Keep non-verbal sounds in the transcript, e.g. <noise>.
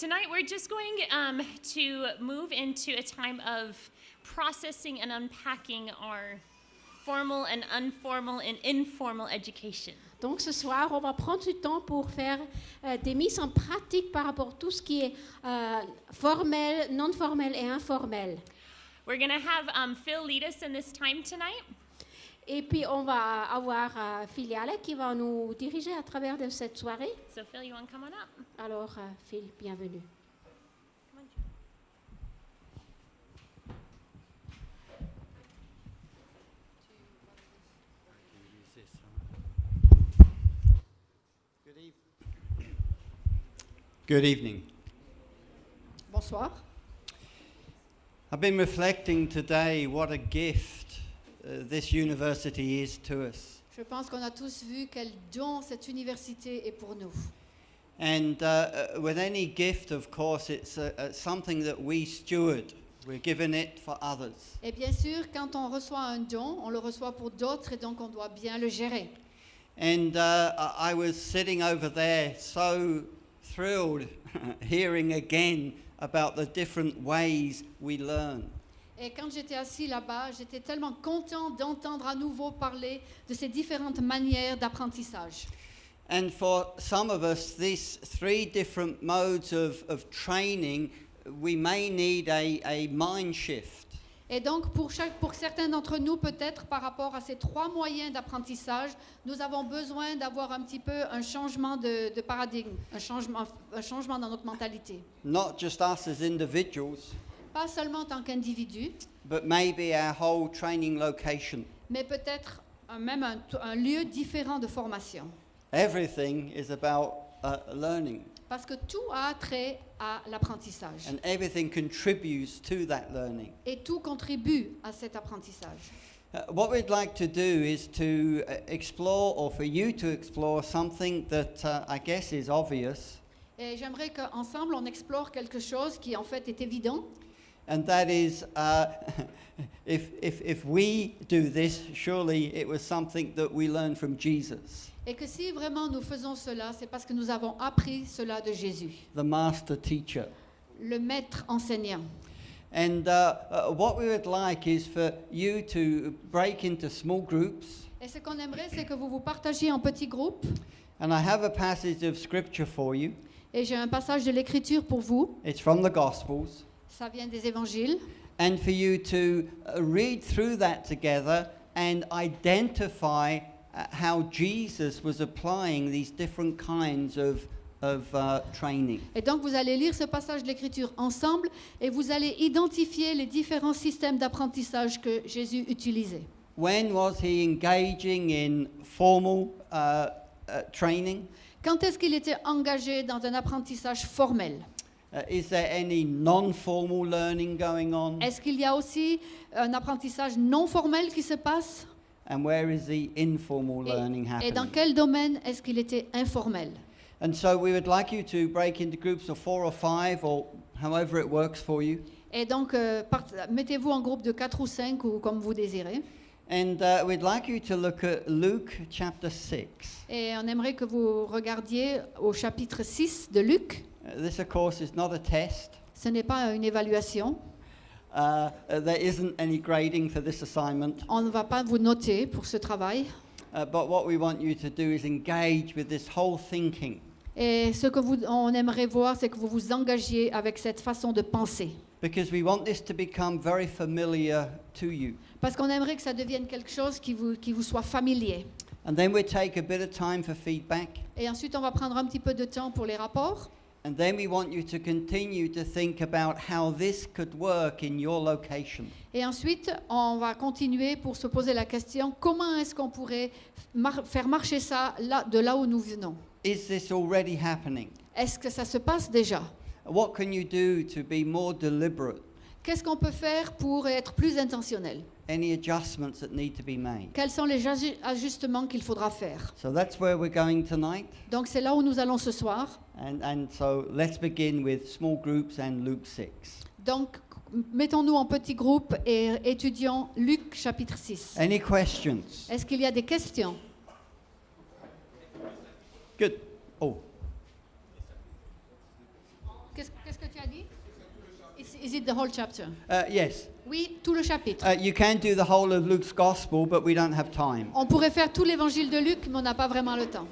Tonight, we're just going um, to move into a time of processing and unpacking our formal and informal and informal education. Donc ce soir, on va prendre du temps pour faire euh, des mises en pratique par rapport à tout ce qui est euh, formel, non formel et informel. We're going to have um, Phil lead us in this time tonight. Et puis on va avoir euh, Filiale qui va nous diriger à travers de cette soirée. So, Phil, you want to come on up? Alors euh, Phil, bienvenue. Good, eve- Good evening. Bonsoir. I've been reflecting today what a gift uh, this university is to us. Je pense qu'on a tous vu quel don cette université est pour nous. And uh, uh, with any gift, of course, it's uh, uh, something that we steward. We're given it for others. Et bien sûr, quand on reçoit un don, on le reçoit pour d'autres et donc on doit bien le gérer. And uh, I was sitting over there so thrilled <laughs> hearing again about the different ways we learn. Et quand j'étais assis là-bas, j'étais tellement content d'entendre à nouveau parler de ces différentes manières d'apprentissage. And for some of us, these three different modes of, of training, we may need a, a mind shift. Et donc, pour, chaque, pour certains d'entre nous, peut-être par rapport à ces trois moyens d'apprentissage, nous avons besoin d'avoir un petit peu un changement de, de paradigme, un changement, un changement dans notre mentalité. Not just us as individuals, Pas seulement en tant qu'individu, but maybe our whole training location. mais peut-être même un, un lieu différent de formation. Everything is about uh, learning, Parce que tout a trait à l'apprentissage. and everything contributes to that learning. Et tout contribue à cet apprentissage. Uh, what we'd like to do is to uh, explore, or for you to explore, something that uh, I guess is obvious, Et j'aimerais qu'ensemble, on explore quelque chose qui en fait est évident. And that is uh, <laughs> if, if, if we do this, surely it was something that we learned from Jesus, Et que si vraiment nous faisons cela, c'est parce que nous avons appris cela de Jésus, the master teacher. le maître enseignant. And uh, uh, what we would like is for you to break into small groups. Et ce qu'on aimerait, c'est que vous vous partagiez en petits groupes. And I have a passage of scripture for you. Et j'ai un passage de l'Écriture pour vous. It's from the Gospels. Ça vient des évangiles. And for you to uh, read through that together and identify uh, how Jesus was applying these different kinds of, of uh, training. Et donc vous allez lire ce passage de l'Écriture ensemble et vous allez identifier les différents systèmes d'apprentissage que Jésus utilisait. When was he engaging in formal uh, uh, training? Quand est-ce qu'il était engagé dans un apprentissage formel? Uh, is there any non-formal learning going on? Est-ce qu'il y a aussi un apprentissage non formel qui se passe? And where is the informal et, learning et dans happening? quel domaine est-ce qu'il était informel? And so we would like you to break into groups of four or five or however it works for you. Et donc euh, mettez-vous en groupe de 4 ou 5 ou comme vous désirez. And uh, we'd like you to look at Luke chapter 6. Et on aimerait que vous regardiez au chapitre 6 de Luc. Uh, this, of course, is not a test. Ce n'est pas une évaluation. Uh, uh, there isn't any grading for this assignment. On ne va pas vous noter pour ce travail. Uh, but what we want you to do is engage with this whole thinking. Et ce que vous, on aimerait voir, c'est que vous vous engagiez avec cette façon de penser. Because we want this to become very familiar to you. Parce qu'on aimerait que ça devienne quelque chose qui vous, qui vous soit familier. And then we take a bit of time for feedback. Et ensuite, on va prendre un petit peu de temps pour les rapports. And then we want you to continue to think about how this could work in your location. Et ensuite, on va continuer pour se poser la question, comment est-ce qu'on pourrait mar- faire marcher ça là, de là où nous venons? Is this already happening? Est-ce que ça se passe déjà? What can you do to be more deliberate? Qu'est-ce qu'on peut faire pour être plus intentionnel? Any adjustments that need to be made? Quels sont les aju- ajustements qu'il faudra faire? So that's where we're going tonight. Donc c'est là où nous allons ce soir. And, and so let's begin with small groups and Luke 6. Donc mettons-nous en petits groupes et étudions Luc chapitre 6. Any questions? Est-ce qu'il y a des questions? Good. Oh, Is, it the whole chapter? Uh, yes. Oui, tout le chapitre. Uh, you can do the whole of Luke's gospel, but we don't have time. On pourrait faire tout l'évangile de Luc, mais on n'a pas vraiment le temps.